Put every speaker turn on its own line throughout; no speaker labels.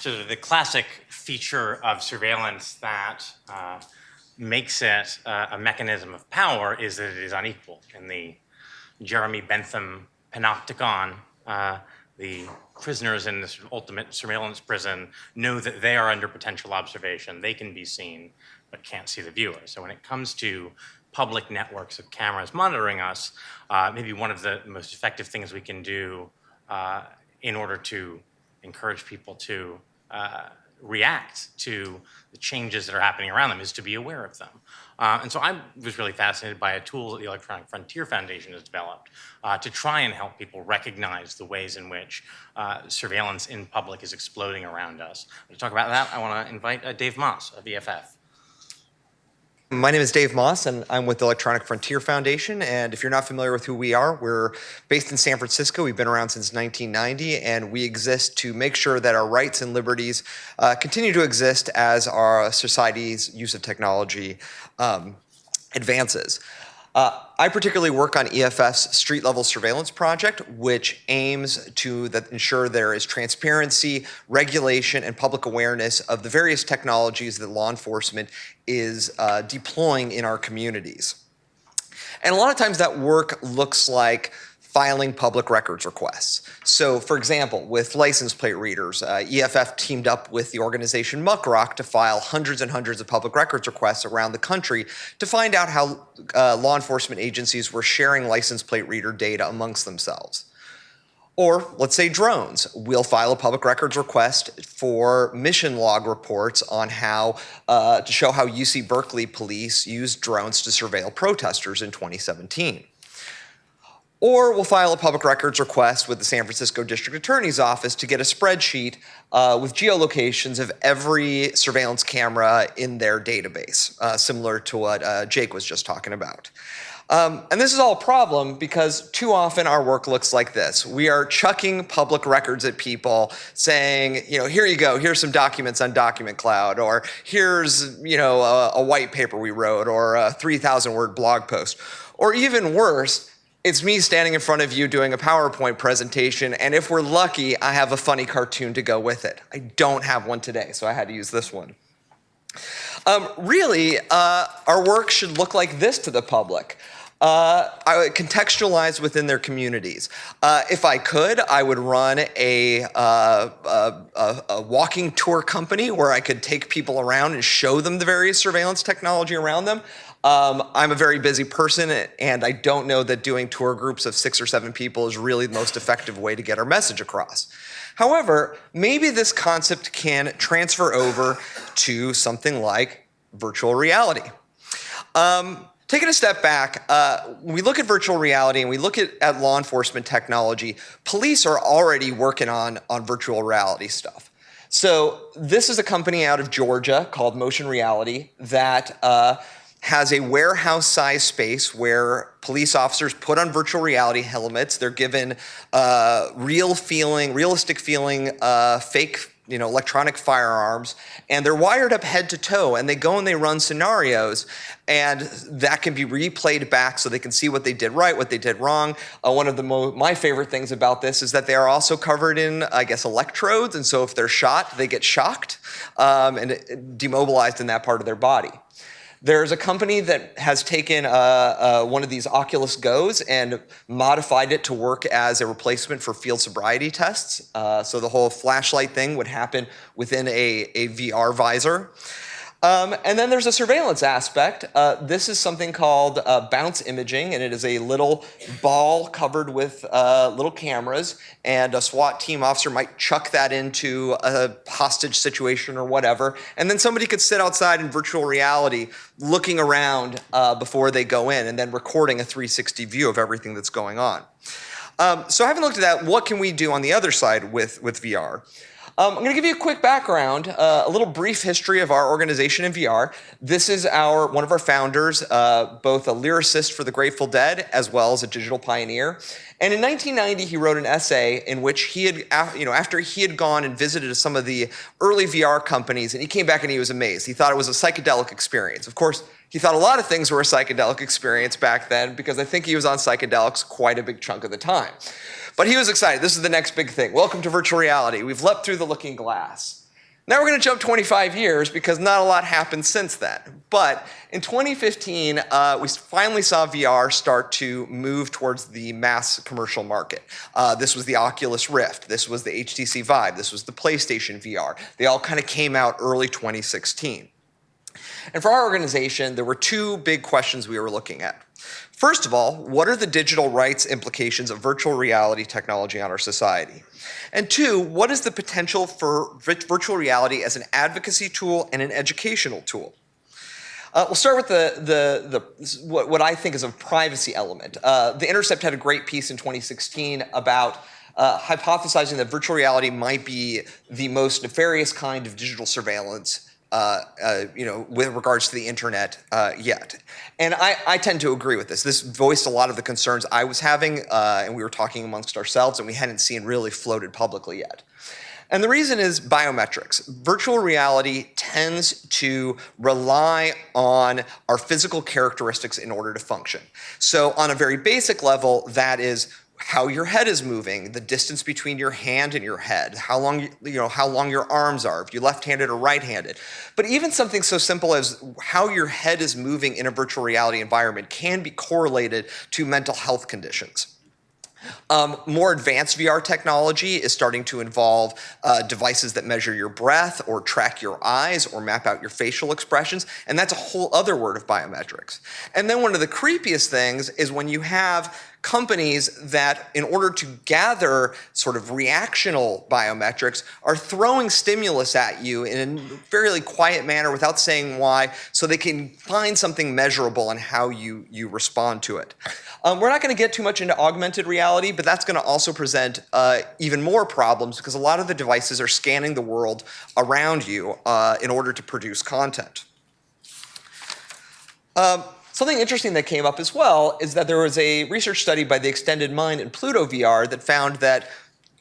So the classic feature of surveillance that uh, makes it uh, a mechanism of power is that it is unequal. In the Jeremy Bentham panopticon, uh, the prisoners in this ultimate surveillance prison know that they are under potential observation. They can be seen, but can't see the viewer. So when it comes to public networks of cameras monitoring us, uh, maybe one of the most effective things we can do uh, in order to encourage people to uh, react to the changes that are happening around them is to be aware of them. Uh, and so I was really fascinated by a tool that the Electronic Frontier Foundation has developed uh, to try and help people recognize the ways in which uh, surveillance in public is exploding around us. To talk about that, I want to invite uh, Dave Maass of EFF.
My name is Dave Maass, and I'm with the Electronic Frontier Foundation. And if you're not familiar with who we are, we're based in San Francisco. We've been around since 1990, and we exist to make sure that our rights and liberties uh, continue to exist as our society's use of technology um, advances. Uh, I particularly work on EFF's street level surveillance project, which aims to ensure there is transparency, regulation, and public awareness of the various technologies that law enforcement is uh, deploying in our communities. And a lot of times that work looks like filing public records requests. So for example, with license plate readers, uh, EFF teamed up with the organization Muckrock to file hundreds and hundreds of public records requests around the country to find out how uh, law enforcement agencies were sharing license plate reader data amongst themselves. Or let's say drones. We'll file a public records request for mission log reports on how, uh, to show how UC Berkeley police used drones to surveil protesters in 2017. Or we'll file a public records request with the San Francisco District Attorney's Office to get a spreadsheet uh, with geolocations of every surveillance camera in their database, uh, similar to what uh, Jake was just talking about. Um, and this is all a problem because too often our work looks like this. We are chucking public records at people saying, you know, here you go, here's some documents on Document Cloud, or here's, you know, a, a white paper we wrote, or a 3,000 word blog post. Or even worse, it's me standing in front of you doing a PowerPoint presentation, and if we're lucky, I have a funny cartoon to go with it. I don't have one today, so I had to use this one. Um, really, uh, our work should look like this to the public. Uh, I contextualize within their communities. Uh, if I could, I would run a, uh, a, a, walking tour company where I could take people around and show them the various surveillance technology around them. Um, I'm a very busy person and I don't know that doing tour groups of six or seven people is really the most effective way to get our message across. However, maybe this concept can transfer over to something like virtual reality. Um, taking a step back, uh, when we look at virtual reality and we look at, at law enforcement technology, police are already working on, on virtual reality stuff. So this is a company out of Georgia called Motion Reality that uh, has a warehouse size space where police officers put on virtual reality helmets. They're given uh, real feeling, realistic feeling, uh, fake you know, electronic firearms, and they're wired up head to toe, and they go and they run scenarios, and that can be replayed back so they can see what they did right, what they did wrong. Uh, one of the my favorite things about this is that they are also covered in, I guess, electrodes, and so if they're shot, they get shocked um, and demobilized in that part of their body. There's a company that has taken uh, uh, one of these Oculus Go's and modified it to work as a replacement for field sobriety tests. Uh, so the whole flashlight thing would happen within a, a VR visor. Um, and then there's a surveillance aspect. Uh, this is something called uh, bounce imaging, and it is a little ball covered with uh, little cameras, and a SWAT team officer might chuck that into a hostage situation or whatever, and then somebody could sit outside in virtual reality looking around uh, before they go in, and then recording a 360 view of everything that's going on. Um, so having looked at that, what can we do on the other side with, with VR? Um, I'm going to give you a quick background, uh, a little brief history of our organization in VR. This is our one of our founders, uh, both a lyricist for the Grateful Dead as well as a digital pioneer. And in 1990, he wrote an essay in which he had, you know, after he had gone and visited some of the early VR companies, and he came back and he was amazed. He thought it was a psychedelic experience. Of course, he thought a lot of things were a psychedelic experience back then because I think he was on psychedelics quite a big chunk of the time. But he was excited. This is the next big thing. Welcome to virtual reality. We've leapt through the looking glass. Now we're going to jump 25 years because not a lot happened since then. But in 2015, uh, we finally saw VR start to move towards the mass commercial market. Uh, this was the Oculus Rift. This was the HTC Vive. This was the PlayStation VR. They all kind of came out early 2016. And for our organization, there were two big questions we were looking at. First of all, what are the digital rights implications of virtual reality technology on our society? And two, what is the potential for virtual reality as an advocacy tool and an educational tool? Uh, we'll start with the, the, the what, what, I think is a privacy element. Uh, the Intercept had a great piece in 2016 about uh, hypothesizing that virtual reality might be the most nefarious kind of digital surveillance uh, uh, you know, with regards to the internet uh, yet. And I, I, tend to agree with this. This voiced a lot of the concerns I was having, uh, and we were talking amongst ourselves, and we hadn't seen really floated publicly yet. And the reason is biometrics. Virtual reality tends to rely on our physical characteristics in order to function. So on a very basic level, that is how your head is moving, the distance between your hand and your head, how long you know how long your arms are, if you're left-handed or right-handed. But even something so simple as how your head is moving in a virtual reality environment can be correlated to mental health conditions. Um, more advanced VR technology is starting to involve uh, devices that measure your breath or track your eyes or map out your facial expressions, and that's a whole other word of biometrics. And then one of the creepiest things is when you have companies that, in order to gather sort of reactional biometrics, are throwing stimulus at you in a fairly quiet manner without saying why, so they can find something measurable on how you, you respond to it. Um, we're not going to get too much into augmented reality, but that's going to also present uh, even more problems because a lot of the devices are scanning the world around you uh, in order to produce content. Um, Something interesting that came up as well is that there was a research study by the Extended Mind and Pluto VR that found that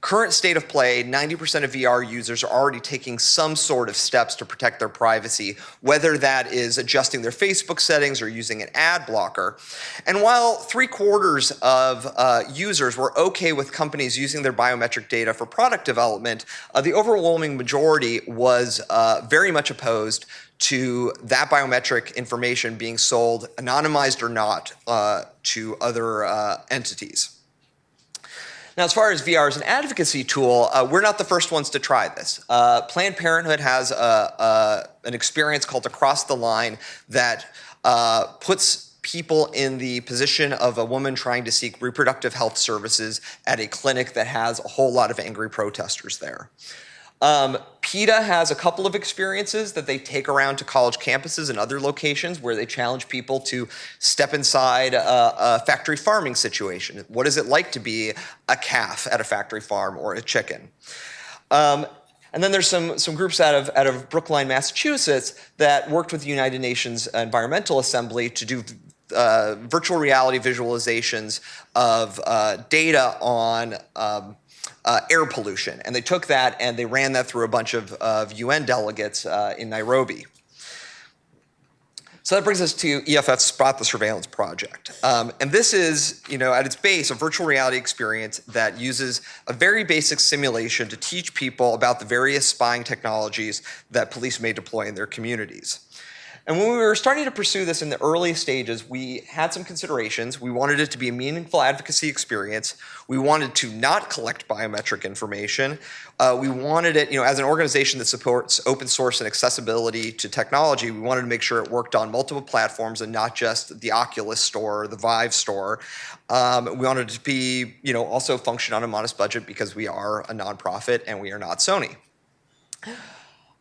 current state of play, 90% of VR users are already taking some sort of steps to protect their privacy, whether that is adjusting their Facebook settings or using an ad blocker. And while three quarters of uh, users were okay with companies using their biometric data for product development, uh, the overwhelming majority was uh, very much opposed to that biometric information being sold, anonymized or not, uh, to other uh, entities. Now, as far as VR as an advocacy tool, uh, we're not the first ones to try this. Uh, Planned Parenthood has a, a, an experience called Across the Line that uh, puts people in the position of a woman trying to seek reproductive health services at a clinic that has a whole lot of angry protesters there. Um, PETA has a couple of experiences that they take around to college campuses and other locations where they challenge people to step inside a, a, factory farming situation. What is it like to be a calf at a factory farm or a chicken? Um, and then there's some, some groups out of, out of Brookline, Massachusetts that worked with the United Nations Environmental Assembly to do uh, virtual reality visualizations of uh, data on um, uh, air pollution. And they took that and they ran that through a bunch of, of UN delegates uh, in Nairobi. So that brings us to EFF's Spot the Surveillance project. Um, and this is, you know, at its base, a virtual reality experience that uses a very basic simulation to teach people about the various spying technologies that police may deploy in their communities. And when we were starting to pursue this in the early stages, we had some considerations. We wanted it to be a meaningful advocacy experience. We wanted to not collect biometric information. Uh, we wanted it, you know, as an organization that supports open source and accessibility to technology, we wanted to make sure it worked on multiple platforms and not just the Oculus store or the Vive store. Um, we wanted it to be, you know, also function on a modest budget because we are a nonprofit and we are not Sony.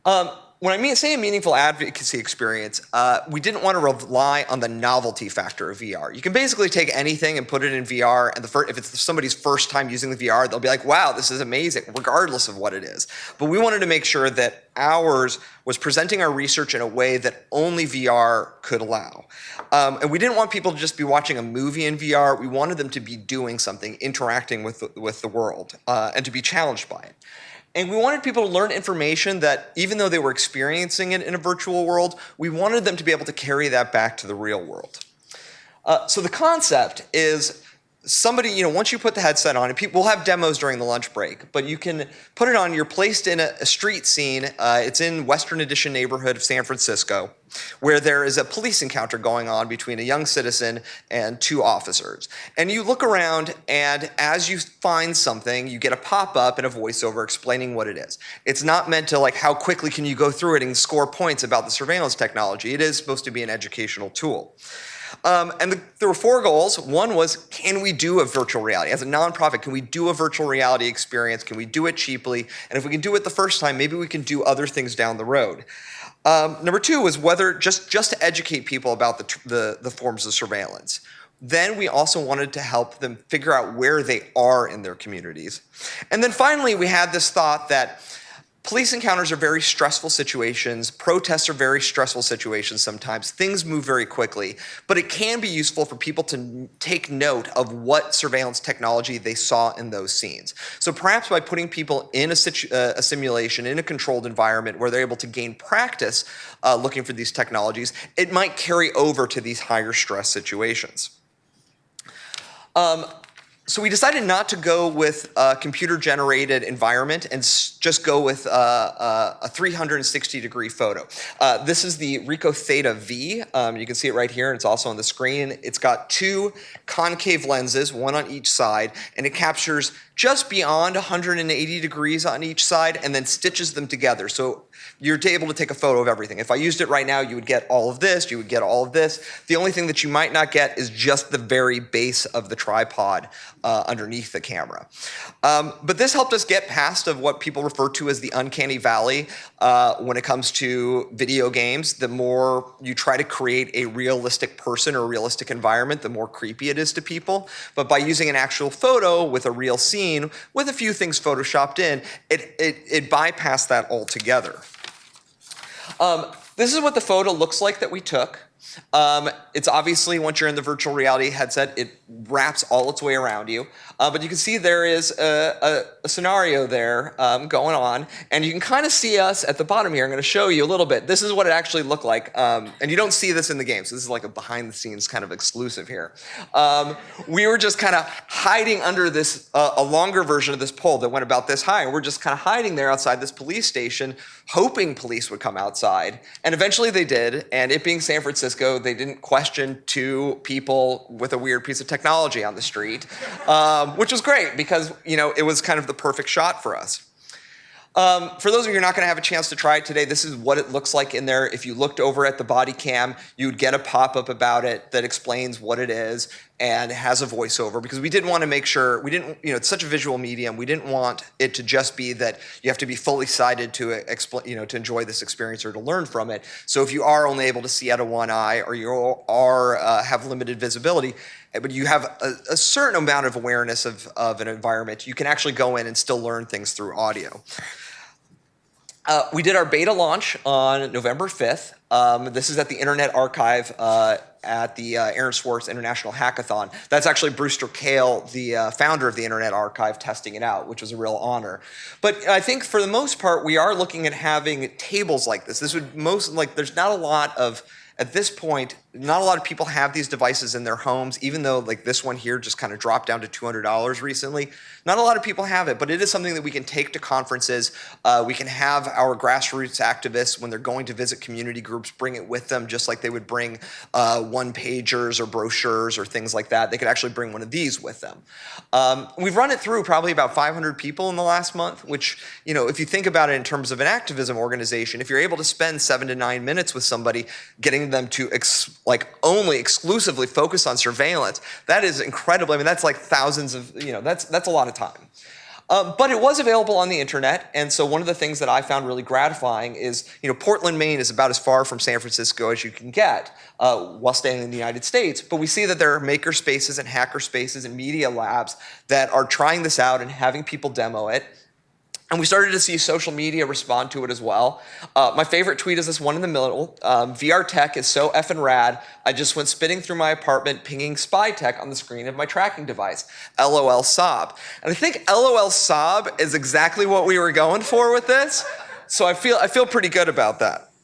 Um, when I mean say a meaningful advocacy experience, uh, we didn't want to rely on the novelty factor of VR. You can basically take anything and put it in VR, and if it's somebody's first time using the VR, they'll be like, "Wow, this is amazing," regardless of what it is. But we wanted to make sure that ours was presenting our research in a way that only VR could allow. Um, and we didn't want people to just be watching a movie in VR. We wanted them to be doing something, interacting with the, with the world, uh, and to be challenged by it. And we wanted people to learn information that even though they were experiencing it in a virtual world, we wanted them to be able to carry that back to the real world. Uh, so the concept is somebody, you know, once you put the headset on, and people will have demos during the lunch break, but you can put it on. You're placed in a, a street scene. Uh, it's in Western Addition neighborhood of San Francisco, where there is a police encounter going on between a young citizen and two officers. And you look around, and as you find something, you get a pop up and a voiceover explaining what it is. It's not meant to like how quickly can you go through it and score points about the surveillance technology. It is supposed to be an educational tool. Um, and the, there were four goals. One was, can we do a virtual reality? As a nonprofit, can we do a virtual reality experience? Can we do it cheaply? And if we can do it the first time, maybe we can do other things down the road. Um, number two was whether just, just to educate people about the, the, the forms of surveillance. Then we also wanted to help them figure out where they are in their communities. And then finally, we had this thought that Police encounters are very stressful situations. Protests are very stressful situations sometimes. Things move very quickly, but it can be useful for people to take note of what surveillance technology they saw in those scenes. So perhaps by putting people in a, uh, a simulation, in a controlled environment where they're able to gain practice uh, looking for these technologies, it might carry over to these higher stress situations. Um, so we decided not to go with a computer generated environment and just go with a 360 degree photo. Uh, this is the Ricoh Theta V. Um, you can see it right here and it's also on the screen. It's got two concave lenses, one on each side, and it captures just beyond 180 degrees on each side and then stitches them together. So you're able to take a photo of everything. If I used it right now, you would get all of this, you would get all of this. The only thing that you might not get is just the very base of the tripod uh, underneath the camera. Um, but this helped us get past of what people refer to as the uncanny valley uh, when it comes to video games. The more you try to create a realistic person or realistic environment, the more creepy it is to people. But by using an actual photo with a real scene, with a few things photoshopped in, it, it, it bypassed that altogether. Um, this is what the photo looks like that we took. Um, it's obviously, once you're in the virtual reality headset, it wraps all its way around you. Uh, but you can see there is a, a, a scenario there um, going on, and you can kind of see us at the bottom here. I'm going to show you a little bit. This is what it actually looked like, um, and you don't see this in the game, so this is like a behind-the-scenes kind of exclusive here. Um, we were just kind of hiding under this, uh, a longer version of this pole that went about this high, and we're just kind of hiding there outside this police station, hoping police would come outside, and eventually they did, and it being San Francisco, they didn't question two people with a weird piece of technology on the street. Um, um, which was great because you know it was kind of the perfect shot for us. Um, for those of you who are not going to have a chance to try it today, this is what it looks like in there. If you looked over at the body cam, you'd get a pop-up about it that explains what it is and has a voiceover because we didn't want to make sure, we didn't, you know, it's such a visual medium, we didn't want it to just be that you have to be fully sighted to explain, you know, to enjoy this experience or to learn from it. So if you are only able to see out of one eye or you are uh, have limited visibility, but you have a, a, certain amount of awareness of, of an environment, you can actually go in and still learn things through audio. Uh, we did our beta launch on November 5th. Um, this is at the Internet Archive uh, at the uh, Aaron Swartz International Hackathon. That's actually Brewster Kahle, the uh, founder of the Internet Archive, testing it out, which was a real honor. But I think for the most part, we are looking at having tables like this. This would most, like, there's not a lot of at this point, not a lot of people have these devices in their homes, even though like this one here just kind of dropped down to $200 recently. Not a lot of people have it, but it is something that we can take to conferences. Uh, we can have our grassroots activists, when they're going to visit community groups, bring it with them just like they would bring uh, one pagers or brochures or things like that. They could actually bring one of these with them. Um, we've run it through probably about 500 people in the last month, which, you know, if you think about it in terms of an activism organization, if you're able to spend seven to nine minutes with somebody, getting them to like only exclusively focus on surveillance, that is incredible. I mean, that's like thousands of, you know, that's, that's a lot of time. Um, but it was available on the internet, and so one of the things that I found really gratifying is, you know, Portland, Maine is about as far from San Francisco as you can get uh, while staying in the United States. But we see that there are maker spaces and hacker spaces and media labs that are trying this out and having people demo it. And we started to see social media respond to it as well. Uh, my favorite tweet is this one in the middle. Um, VR tech is so effing rad, I just went spinning through my apartment pinging spy tech on the screen of my tracking device. LOL sob. And I think LOL sob is exactly what we were going for with this. So I feel, I feel pretty good about that.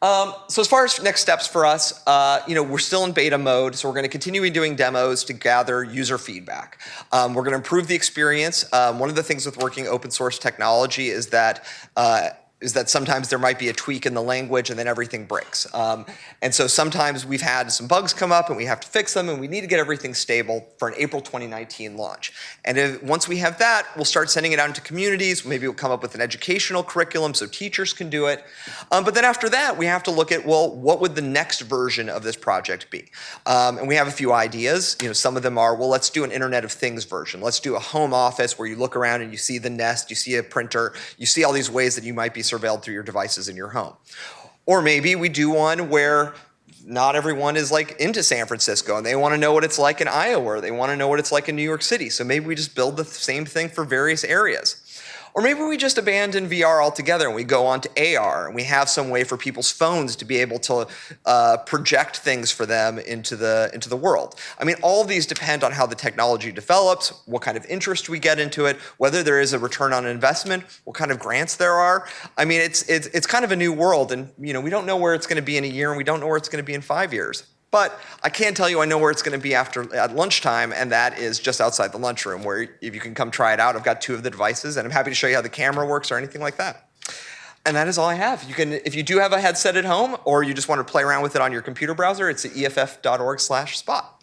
Um, so as far as next steps for us, uh, you know, we're still in beta mode, so we're going to continue doing demos to gather user feedback. Um, we're going to improve the experience. Um, one of the things with working open source technology is that uh, is that sometimes there might be a tweak in the language and then everything breaks. Um, and so sometimes we've had some bugs come up and we have to fix them and we need to get everything stable for an April 2019 launch. And if, once we have that, we'll start sending it out into communities. Maybe we'll come up with an educational curriculum so teachers can do it. Um, but then after that, we have to look at, well, what would the next version of this project be? Um, and we have a few ideas. You know, some of them are, well, let's do an Internet of Things version. Let's do a home office where you look around and you see the Nest, you see a printer, you see all these ways that you might be surveilled through your devices in your home. Or maybe we do one where not everyone is like into San Francisco and they want to know what it's like in Iowa or they want to know what it's like in New York City. So maybe we just build the same thing for various areas. Or maybe we just abandon VR altogether and we go on to AR and we have some way for people's phones to be able to uh, project things for them into the, into the world. I mean, all of these depend on how the technology develops, what kind of interest we get into it, whether there is a return on investment, what kind of grants there are. I mean, it's, it's, it's kind of a new world and you know, we don't know where it's going to be in a year and we don't know where it's going to be in five years. But I can tell you I know where it's going to be after at lunchtime, and that is just outside the lunchroom where if you can come try it out. I've got two of the devices, and I'm happy to show you how the camera works or anything like that. And that is all I have. You can, if you do have a headset at home, or you just want to play around with it on your computer browser, it's at eff.org/spot.